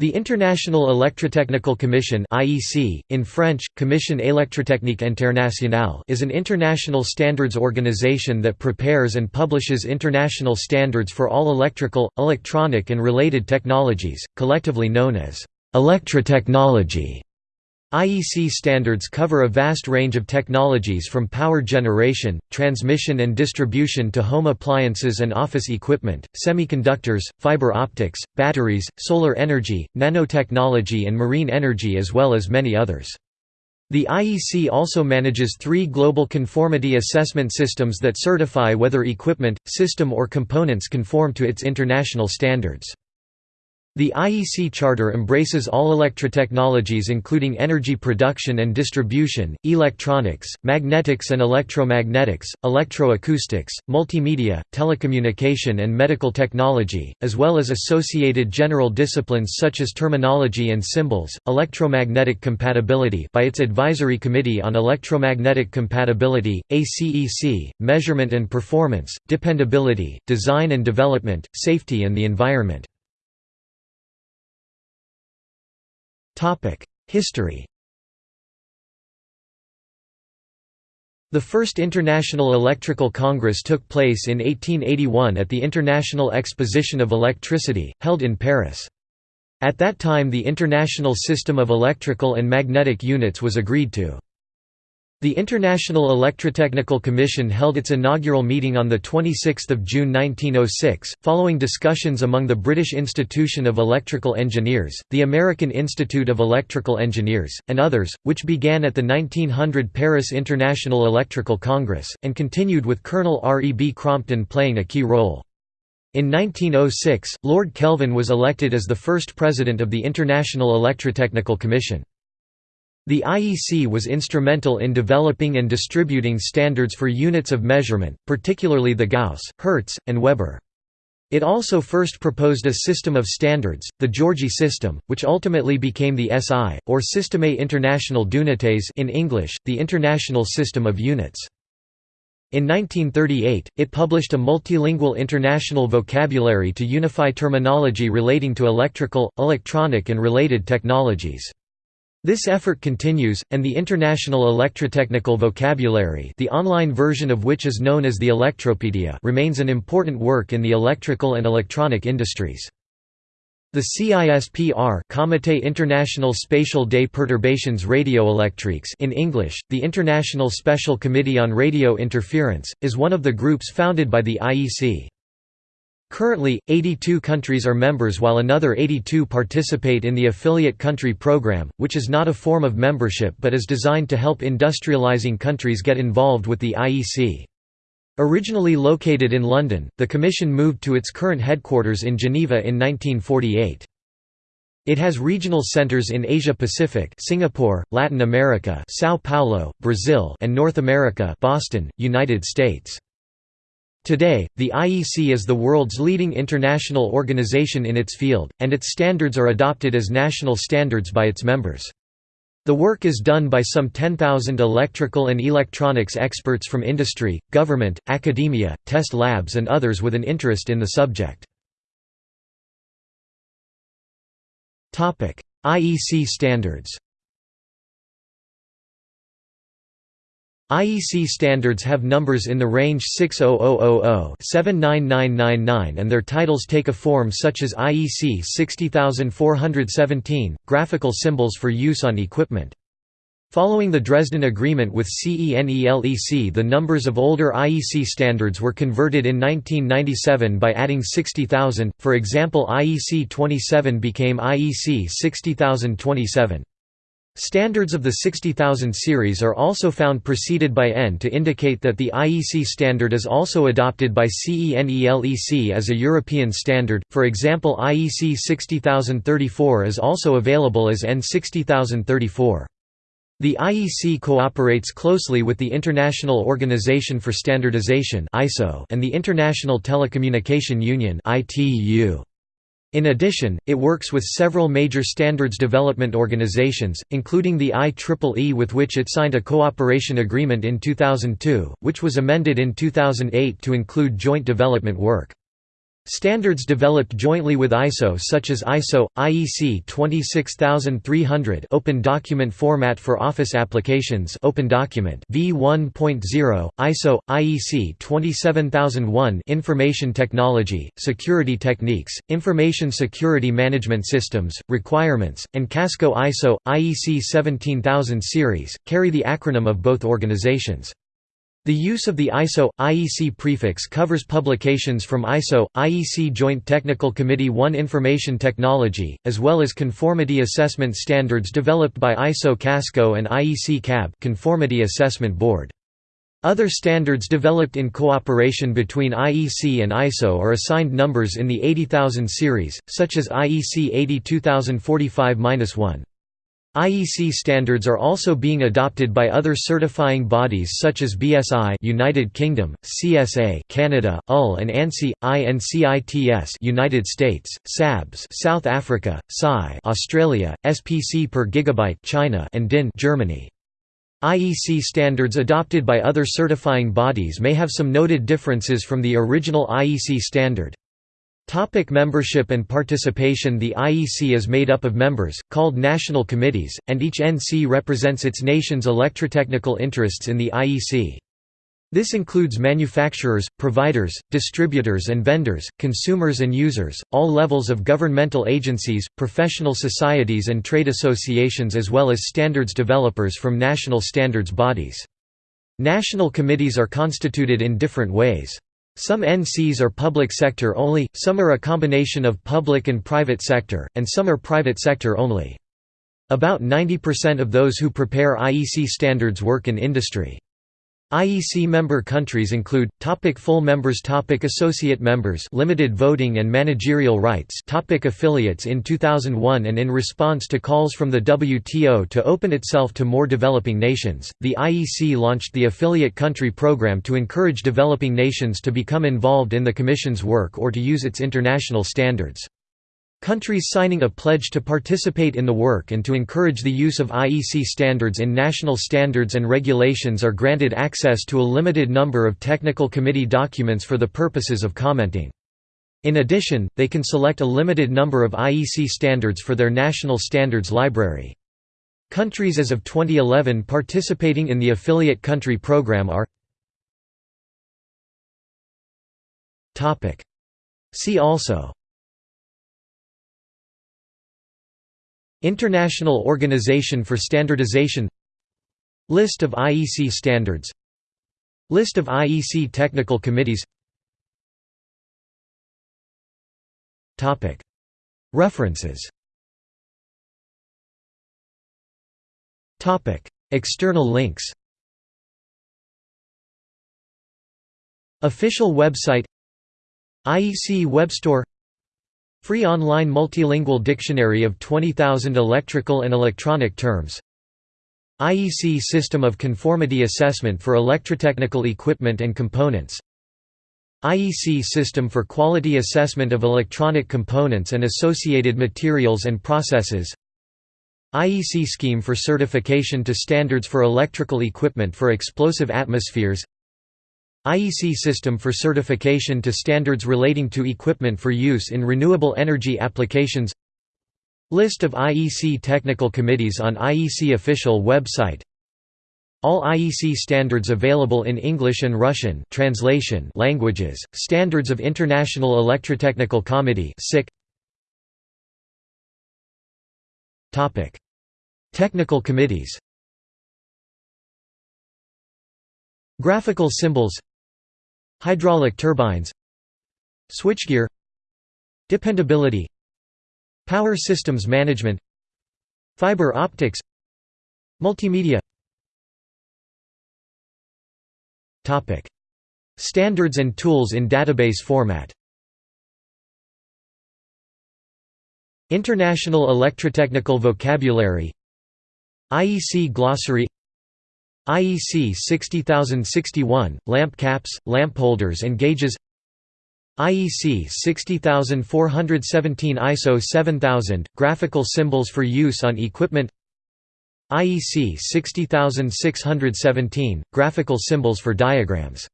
The International Electrotechnical Commission (IEC), in French, Commission électrotechnique internationale, is an international standards organization that prepares and publishes international standards for all electrical, electronic and related technologies, collectively known as electrotechnology. IEC standards cover a vast range of technologies from power generation, transmission and distribution to home appliances and office equipment, semiconductors, fiber optics, batteries, solar energy, nanotechnology and marine energy as well as many others. The IEC also manages three global conformity assessment systems that certify whether equipment, system or components conform to its international standards. The IEC Charter embraces all electrotechnologies including energy production and distribution, electronics, magnetics and electromagnetics, electroacoustics, multimedia, telecommunication and medical technology, as well as associated general disciplines such as terminology and symbols, electromagnetic compatibility by its Advisory Committee on Electromagnetic Compatibility, ACEC, measurement and performance, dependability, design and development, safety and the environment. History The first International Electrical Congress took place in 1881 at the International Exposition of Electricity, held in Paris. At that time the International System of Electrical and Magnetic Units was agreed to. The International Electrotechnical Commission held its inaugural meeting on 26 June 1906, following discussions among the British Institution of Electrical Engineers, the American Institute of Electrical Engineers, and others, which began at the 1900 Paris International Electrical Congress, and continued with Colonel R. E. B. Crompton playing a key role. In 1906, Lord Kelvin was elected as the first president of the International Electrotechnical Commission. The IEC was instrumental in developing and distributing standards for units of measurement, particularly the Gauss, Hertz, and Weber. It also first proposed a system of standards, the Giorgi system, which ultimately became the SI, or Système International d'Unités in English, the International System of Units. In 1938, it published a multilingual international vocabulary to unify terminology relating to electrical, electronic and related technologies. This effort continues, and the International Electrotechnical Vocabulary the online version of which is known as the Electropedia remains an important work in the electrical and electronic industries. The CISPR Comité International Spécial des Perturbations Radioélectriques in English, the International Special Committee on Radio Interference, is one of the groups founded by the IEC. Currently, 82 countries are members while another 82 participate in the Affiliate Country Program, which is not a form of membership but is designed to help industrializing countries get involved with the IEC. Originally located in London, the Commission moved to its current headquarters in Geneva in 1948. It has regional centers in Asia-Pacific Singapore, Latin America São Paulo, Brazil and North America Boston, United States. Today, the IEC is the world's leading international organization in its field, and its standards are adopted as national standards by its members. The work is done by some 10,000 electrical and electronics experts from industry, government, academia, test labs and others with an interest in the subject. IEC standards IEC standards have numbers in the range 60000-79999 and their titles take a form such as IEC 60417, graphical symbols for use on equipment. Following the Dresden Agreement with CENELEC the numbers of older IEC standards were converted in 1997 by adding 60,000, for example IEC 27 became IEC 60027. Standards of the 60000 series are also found preceded by EN to indicate that the IEC standard is also adopted by CENELEC as a European standard, for example IEC 60034 is also available as EN 60034. The IEC cooperates closely with the International Organization for Standardization and the International Telecommunication Union ITU. In addition, it works with several major standards development organizations, including the IEEE with which it signed a cooperation agreement in 2002, which was amended in 2008 to include joint development work. Standards developed jointly with ISO such as ISO, IEC 26300 Open Document Format for Office Applications Open Document V1.0, ISO, IEC 27001 Information Technology, Security Techniques, Information Security Management Systems, Requirements, and Casco ISO, IEC 17000 series, carry the acronym of both organizations. The use of the ISO IEC prefix covers publications from ISO IEC Joint Technical Committee 1 Information Technology, as well as conformity assessment standards developed by ISO Casco and IEC CAB Conformity Assessment Board. Other standards developed in cooperation between IEC and ISO are assigned numbers in the 80000 series, such as IEC 82045-1. IEC standards are also being adopted by other certifying bodies such as BSI United Kingdom, CSA Canada, UL and ANSI, INCITS United States, SABS South Africa, SAI Australia, SPC per gigabyte China and DIN Germany. IEC standards adopted by other certifying bodies may have some noted differences from the original IEC standard. Topic membership and participation The IEC is made up of members, called national committees, and each NC represents its nation's electrotechnical interests in the IEC. This includes manufacturers, providers, distributors and vendors, consumers and users, all levels of governmental agencies, professional societies and trade associations as well as standards developers from national standards bodies. National committees are constituted in different ways. Some NCs are public sector only, some are a combination of public and private sector, and some are private sector only. About 90% of those who prepare IEC standards work in industry. IEC member countries include topic full members topic associate members limited voting and managerial rights topic affiliates in 2001 and in response to calls from the WTO to open itself to more developing nations the IEC launched the affiliate country program to encourage developing nations to become involved in the commission's work or to use its international standards Countries signing a pledge to participate in the work and to encourage the use of IEC standards in national standards and regulations are granted access to a limited number of technical committee documents for the purposes of commenting. In addition, they can select a limited number of IEC standards for their national standards library. Countries as of 2011 participating in the affiliate country program are See also International Organization for Standardization List of IEC standards List of IEC technical committees References External links Official website IEC Web Store Free online multilingual dictionary of 20,000 electrical and electronic terms. IEC System of Conformity Assessment for Electrotechnical Equipment and Components. IEC System for Quality Assessment of Electronic Components and Associated Materials and Processes. IEC Scheme for Certification to Standards for Electrical Equipment for Explosive Atmospheres IEC system for certification to standards relating to equipment for use in renewable energy applications. List of IEC technical committees on IEC official website. All IEC standards available in English and Russian translation languages, Standards of International Electrotechnical Committee Technical committees. Graphical symbols Hydraulic turbines Switchgear Dependability Power systems management Fiber optics Multimedia. Standards and tools in database format. International Electrotechnical Vocabulary IEC Glossary IEC 60061, lamp caps, lamp holders and gauges IEC 60417 ISO 7000, graphical symbols for use on equipment IEC 60617, graphical symbols for diagrams